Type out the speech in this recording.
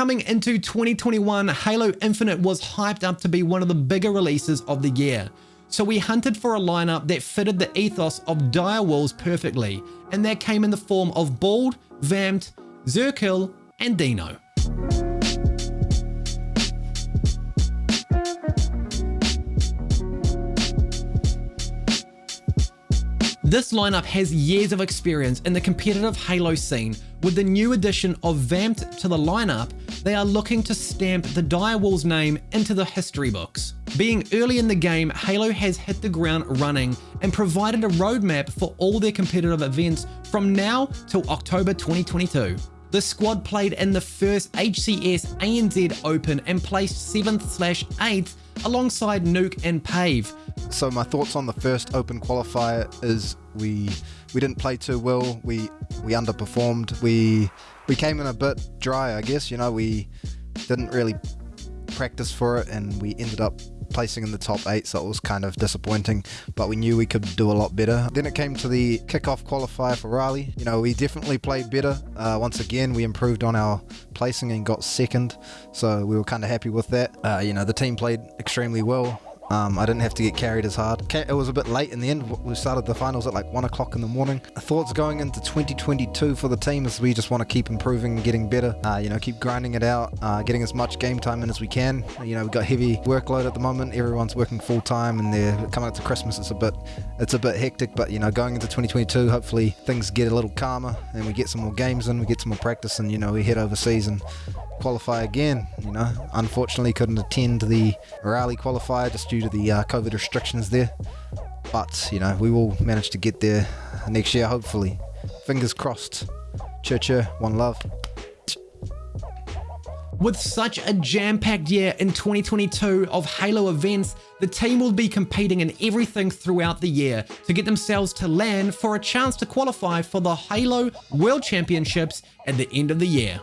Coming into 2021, Halo Infinite was hyped up to be one of the bigger releases of the year. So we hunted for a lineup that fitted the ethos of Direwolves perfectly, and that came in the form of Bald, Vamped, Zerkill, and Dino. This lineup has years of experience in the competitive Halo scene. With the new addition of Vamped to the lineup, they are looking to stamp the Direwolves name into the history books. Being early in the game, Halo has hit the ground running and provided a roadmap for all their competitive events from now till October 2022. The squad played in the first HCS ANZ Open and placed 7th slash 8th alongside Nuke and Pave. So my thoughts on the first Open qualifier is we we didn't play too well. We we underperformed. We we came in a bit dry, I guess. You know, we didn't really practice for it, and we ended up placing in the top eight, so it was kind of disappointing, but we knew we could do a lot better. Then it came to the kickoff qualifier for Raleigh. You know, we definitely played better. Uh, once again, we improved on our placing and got second, so we were kind of happy with that. Uh, you know, the team played extremely well. Um, I didn't have to get carried as hard. It was a bit late in the end. We started the finals at like 1 o'clock in the morning. Thoughts going into 2022 for the team is we just want to keep improving and getting better. Uh, you know, keep grinding it out, uh, getting as much game time in as we can. You know, we've got heavy workload at the moment. Everyone's working full time and they're coming up to Christmas. It's a bit, it's a bit hectic, but you know, going into 2022, hopefully things get a little calmer and we get some more games in, we get some more practice and, you know, we head overseas and qualify again. You know, unfortunately couldn't attend the Raleigh qualifier just due to the uh, COVID restrictions there. But you know, we will manage to get there next year, hopefully. Fingers crossed. Chur chur, one love. With such a jam-packed year in 2022 of Halo events, the team will be competing in everything throughout the year to get themselves to LAN for a chance to qualify for the Halo World Championships at the end of the year.